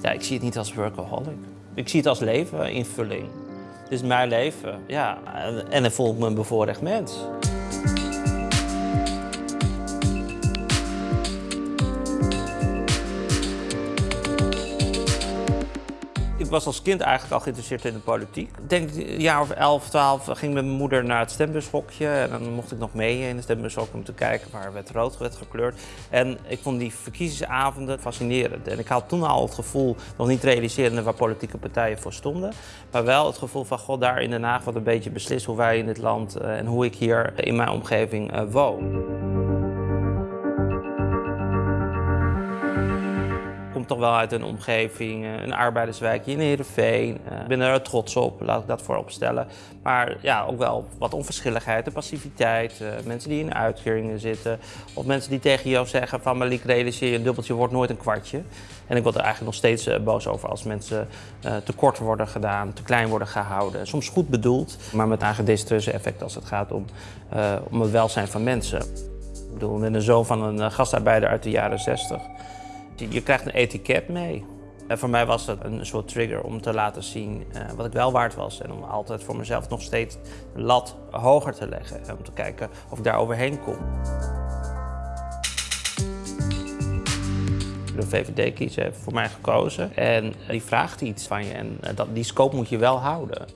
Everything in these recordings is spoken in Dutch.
Ja, ik zie het niet als workaholic. Ik zie het als leven, invulling. Het is mijn leven, ja. En, dan voel ik me een bevoorrecht mens. Was als kind eigenlijk al geïnteresseerd in de politiek. Ik denk een jaar of 11, 12 ging met mijn moeder naar het stembusschokje. En dan mocht ik nog mee in het stembushok om te kijken waar werd rood werd gekleurd. En ik vond die verkiezingsavonden fascinerend. En ik had toen al het gevoel, nog niet realiserende waar politieke partijen voor stonden. Maar wel het gevoel van, god, daar in Den Haag wat een beetje beslist hoe wij in dit land eh, en hoe ik hier in mijn omgeving eh, woon. Toch wel uit een omgeving, eh, een arbeiderswijkje in Heerenveen. Eh, Ik ben er trots op, laat ik dat voorop stellen. Maar ja, ook wel wat onverschilligheid en passiviteit. eh, Mensen die in uitkeringen zitten. Of mensen die tegen jou zeggen van Malik, realiseer je, een dubbeltje wordt nooit een kwartje. En ik word er eigenlijk nog steeds boos over als mensen te kort worden gedaan, te klein worden gehouden. Soms goed bedoeld, maar met eigen desastreuze effect als het gaat om, om het welzijn van mensen. Ik bedoel, met een zoon van een gastarbeider uit de jaren 60. Je- krijgt een etiket mee. En voor mij was dat een soort trigger om te laten zien eh, wat ik wel waard was. En om altijd voor mezelf nog steeds de lat hoger te leggen. En om te kijken of ik daar overheen kom. De VVD-kiezer heeft voor mij gekozen. En die vraagt iets van je. En eh, die scope moet je wel houden.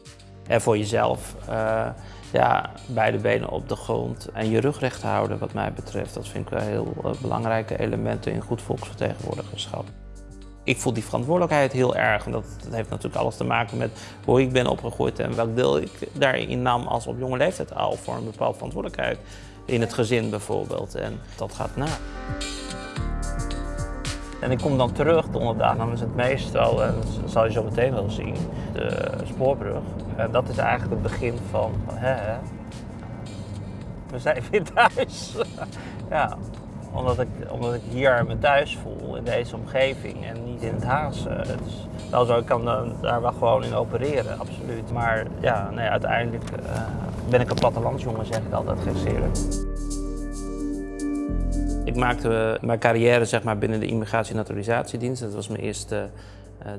En voor jezelf eh, ja, beide benen op de grond en je rug recht houden, wat mij betreft. Dat vind ik wel heel eh, belangrijke elementen in goed volksvertegenwoordigerschap. Ik voel die verantwoordelijkheid heel erg. En dat, dat heeft natuurlijk alles te maken met hoe ik ben opgegroeid en welk deel ik daarin nam als op jonge leeftijd al voor een bepaalde verantwoordelijkheid. In het gezin bijvoorbeeld. En dat gaat na. En ik kom dan terug donderdag naar het meestal en dat zal je zo meteen wel zien, de spoorbrug. En dat is eigenlijk het begin van, hè, hè, we zijn weer thuis. ja, omdat ik, omdat ik hier me thuis voel in deze omgeving en niet in het Haagse. Het is wel zo, ik kan dan daar wel gewoon in opereren, absoluut. Maar ja, uiteindelijk eh, ben ik een plattelandsjongen, zeg ik altijd gekscherend. Ik maakte mijn carrière zeg maar, binnen de Immigratie- en Naturalisatiedienst. Dat was mijn eerste eh,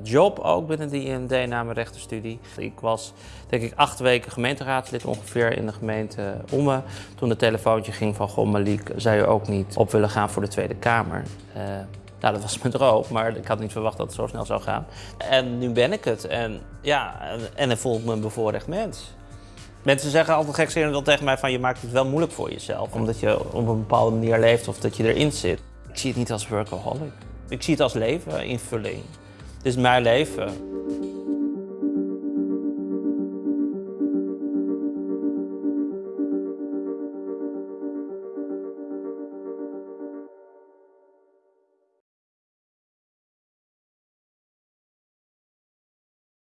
job ook binnen de IND na mijn rechtenstudie. Ik was denk ik acht weken gemeenteraadslid ongeveer in de gemeente Ommen. Toen het telefoontje ging van, goh Malik, zou je ook niet op willen gaan voor de Tweede Kamer? Eh, nou, dat was mijn droom, maar ik had niet verwacht dat het zo snel zou gaan. En nu ben ik het. En ja, en, dan voel ik me een bevoorrecht mens. Mensen zeggen altijd gekscherend wel tegen mij van je maakt het wel moeilijk voor jezelf. Omdat je op een bepaalde manier leeft of dat je erin zit. Ik zie het niet als workaholic. Ik zie het als leven, invulling. Het is mijn leven.